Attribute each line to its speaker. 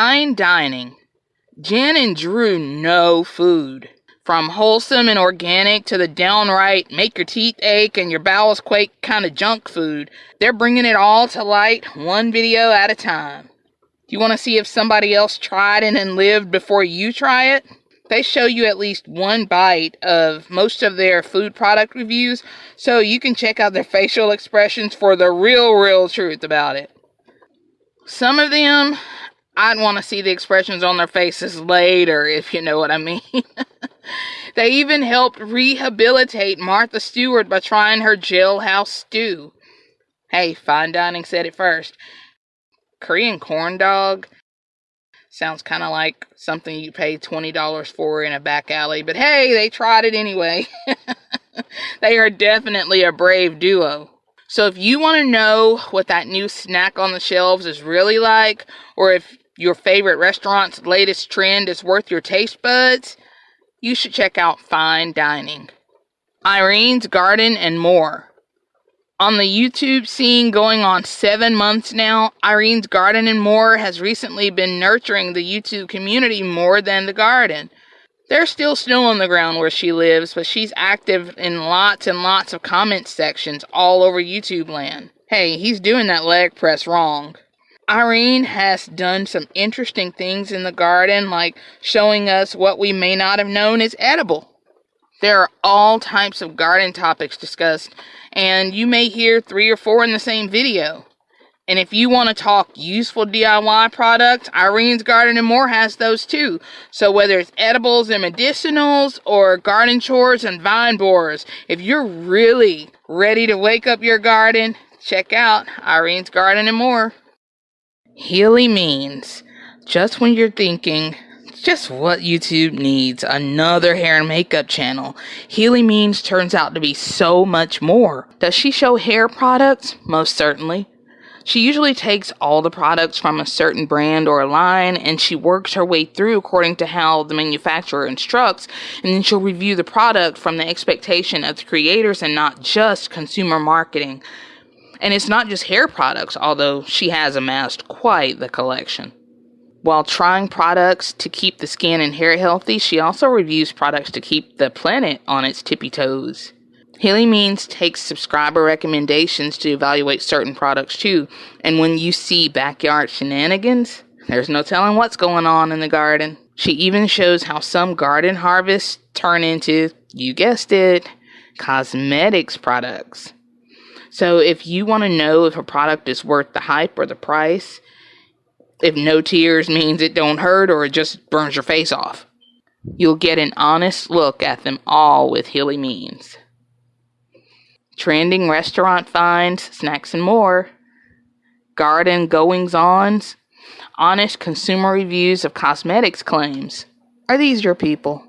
Speaker 1: Fine dining. Jen and Drew know food. From wholesome and organic to the downright make your teeth ache and your bowels quake kind of junk food, they're bringing it all to light one video at a time. Do You want to see if somebody else tried it and lived before you try it? They show you at least one bite of most of their food product reviews so you can check out their facial expressions for the real, real truth about it. Some of them, I'd want to see the expressions on their faces later, if you know what I mean. they even helped rehabilitate Martha Stewart by trying her jailhouse stew. Hey, fine dining said it first. Korean corn dog sounds kind of like something you pay $20 for in a back alley, but hey, they tried it anyway. they are definitely a brave duo. So if you want to know what that new snack on the shelves is really like, or if your favorite restaurant's latest trend is worth your taste buds, you should check out Fine Dining. Irene's Garden and more. On the YouTube scene going on seven months now, Irene's Garden and More has recently been nurturing the YouTube community more than the garden. There's still snow on the ground where she lives, but she's active in lots and lots of comment sections all over YouTube land. Hey, he's doing that leg press wrong. Irene has done some interesting things in the garden, like showing us what we may not have known is edible. There are all types of garden topics discussed, and you may hear three or four in the same video. And if you want to talk useful DIY products, Irene's Garden and More has those too. So whether it's edibles and medicinals or garden chores and vine borers, if you're really ready to wake up your garden, check out Irene's Garden and More. Healy means just when you're thinking just what YouTube needs another hair and makeup channel. Healy Means turns out to be so much more. Does she show hair products? Most certainly. She usually takes all the products from a certain brand or line and she works her way through according to how the manufacturer instructs, and then she'll review the product from the expectation of the creators and not just consumer marketing. And it's not just hair products, although she has amassed quite the collection. While trying products to keep the skin and hair healthy, she also reviews products to keep the planet on its tippy toes. Healy Means takes subscriber recommendations to evaluate certain products too, and when you see backyard shenanigans, there's no telling what's going on in the garden. She even shows how some garden harvests turn into, you guessed it, cosmetics products. So if you want to know if a product is worth the hype or the price, if no tears means it don't hurt or it just burns your face off. You'll get an honest look at them all with Hilly Means. Trending restaurant finds, snacks, and more. Garden goings ons. Honest consumer reviews of cosmetics claims. Are these your people?